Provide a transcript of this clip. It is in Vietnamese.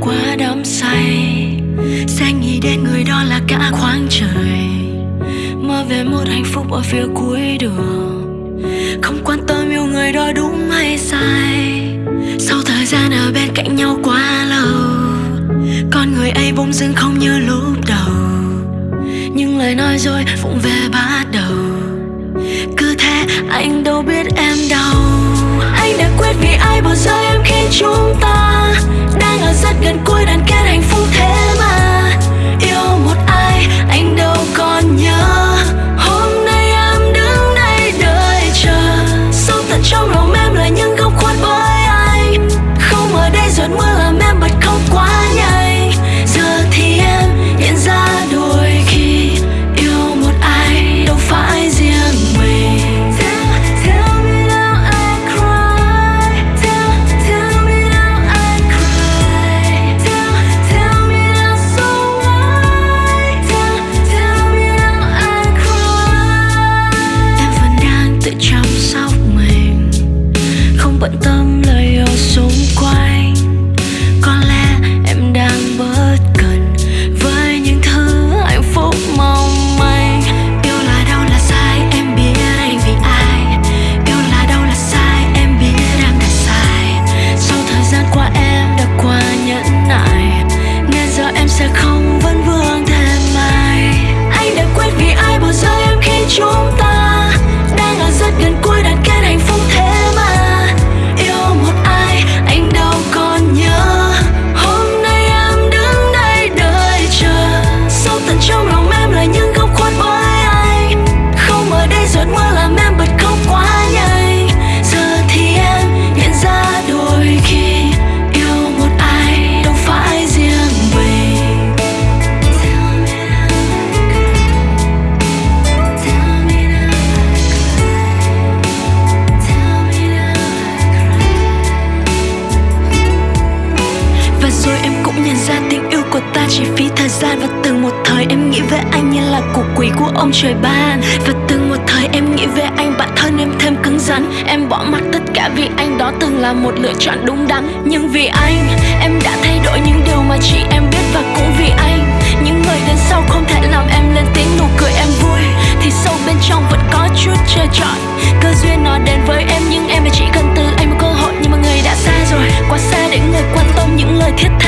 quá đắm say. Sẽ nghĩ đến người đó là cả khoáng trời. Mơ về một hạnh phúc ở phía cuối đường. Không quan tâm yêu người đó đúng hay sai. Sau thời gian ở bên cạnh nhau quá lâu, con người ấy bỗng dưng không như lúc đầu. Nhưng lời nói rồi vụng về bắt đầu. Cứ thế anh đâu biết em đau. Vẫn bận ta chỉ phí thời gian Và từng một thời em nghĩ về anh như là cục quỷ của ông trời ban. Và từng một thời em nghĩ về anh bạn thân em thêm cứng rắn. Em bỏ mặc tất cả vì anh đó từng là một lựa chọn đúng đắn. Nhưng vì anh, em đã thay đổi những điều mà chỉ em biết Và cũng vì anh. Những người đến sau không thể làm em lên tiếng nụ cười em vui. Thì sâu bên trong vẫn có chút chờ chọn Cơ duyên nó đến với em, nhưng em chỉ cần từ anh một cơ hội. Nhưng mà người đã xa rồi, Quá xa để người quan tâm những lời thiết tha.